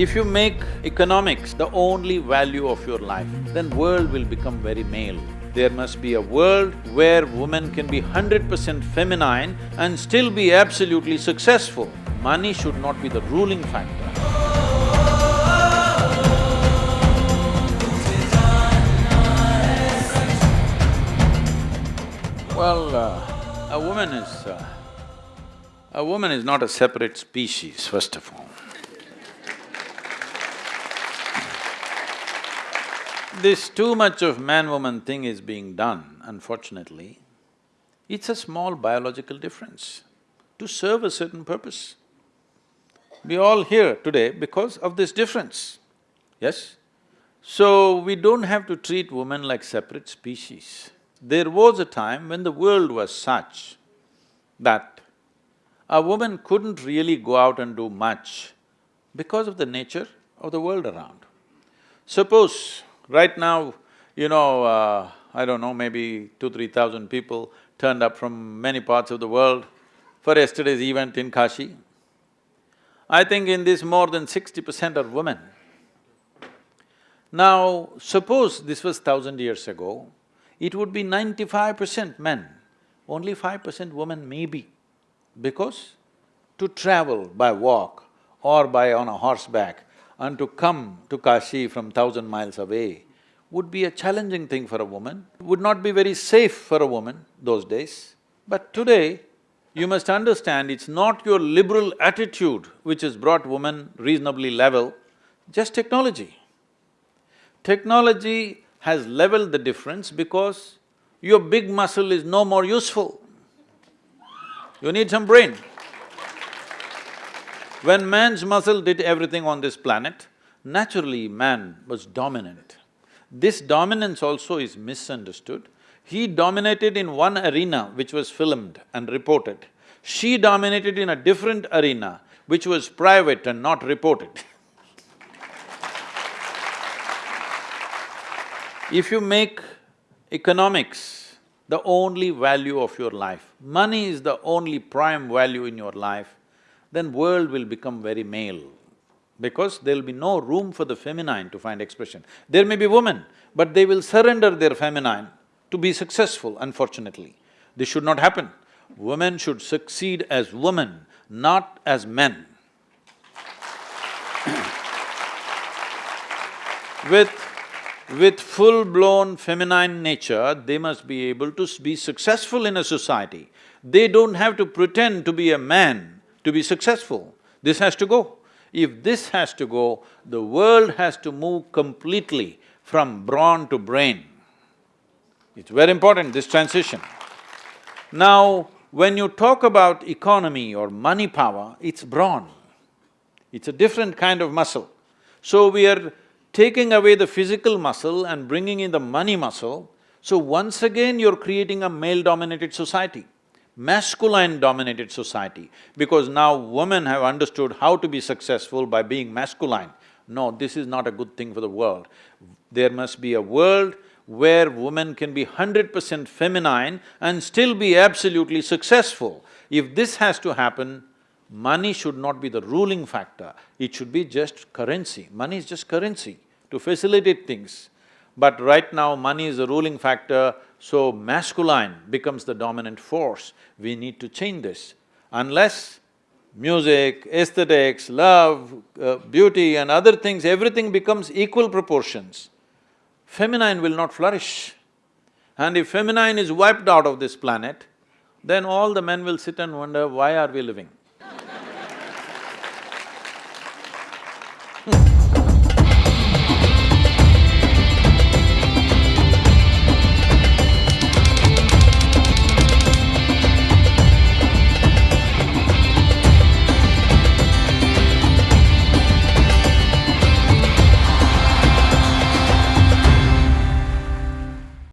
If you make economics the only value of your life, then world will become very male. There must be a world where women can be hundred percent feminine and still be absolutely successful. Money should not be the ruling factor. Well, uh, a woman is… Uh, a woman is not a separate species, first of all. This too much of man-woman thing is being done, unfortunately. It's a small biological difference to serve a certain purpose. We all here today because of this difference, yes? So, we don't have to treat women like separate species. There was a time when the world was such that a woman couldn't really go out and do much because of the nature of the world around. Suppose right now, you know, uh, I don't know, maybe two, three thousand people turned up from many parts of the world for yesterday's event in Kashi. I think in this more than sixty percent are women. Now, suppose this was thousand years ago, it would be ninety-five percent men, only five percent women maybe. Because to travel by walk or by on a horseback and to come to Kashi from thousand miles away would be a challenging thing for a woman, would not be very safe for a woman those days. But today, you must understand it's not your liberal attitude which has brought women reasonably level, just technology. Technology has leveled the difference because your big muscle is no more useful. You need some brain. When man's muscle did everything on this planet, naturally man was dominant. This dominance also is misunderstood. He dominated in one arena which was filmed and reported. She dominated in a different arena which was private and not reported. if you make economics the only value of your life, money is the only prime value in your life, then world will become very male because there'll be no room for the feminine to find expression. There may be women, but they will surrender their feminine to be successful, unfortunately. This should not happen. Women should succeed as women, not as men. With with full-blown feminine nature, they must be able to be successful in a society. They don't have to pretend to be a man to be successful. This has to go. If this has to go, the world has to move completely from brawn to brain. It's very important, this transition. Now, when you talk about economy or money power, it's brawn. It's a different kind of muscle. So we are taking away the physical muscle and bringing in the money muscle, so once again you're creating a male-dominated society, masculine-dominated society, because now women have understood how to be successful by being masculine. No, this is not a good thing for the world. There must be a world where women can be hundred percent feminine and still be absolutely successful. If this has to happen, money should not be the ruling factor, it should be just currency. Money is just currency to facilitate things. But right now, money is the ruling factor, so masculine becomes the dominant force. We need to change this. Unless music, aesthetics, love, uh, beauty and other things, everything becomes equal proportions, feminine will not flourish. And if feminine is wiped out of this planet, then all the men will sit and wonder, why are we living?